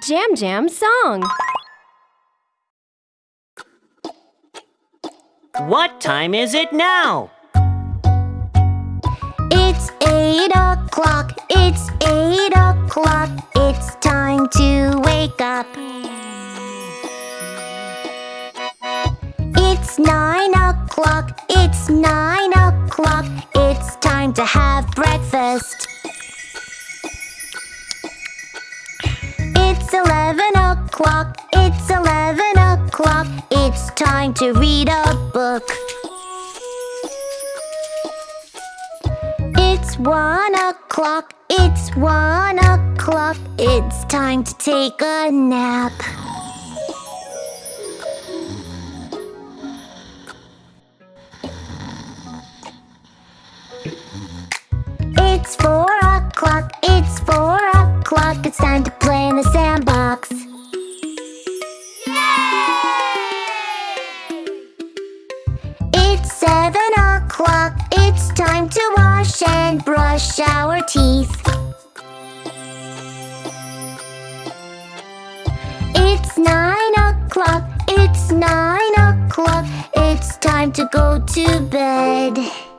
Jam Jam song. What time is it now? It's eight o'clock, it's eight o'clock, it's time to wake up. It's nine o'clock, it's nine o'clock, it's time to have breakfast. It's eleven o'clock, it's eleven o'clock, it's time to read a book. It's one o'clock, it's one o'clock, it's time to take a nap. It's four o'clock, it's four o'clock, it's time to play the sandbox. It's seven o'clock, it's time to wash and brush our teeth. It's nine o'clock, it's nine o'clock, it's time to go to bed.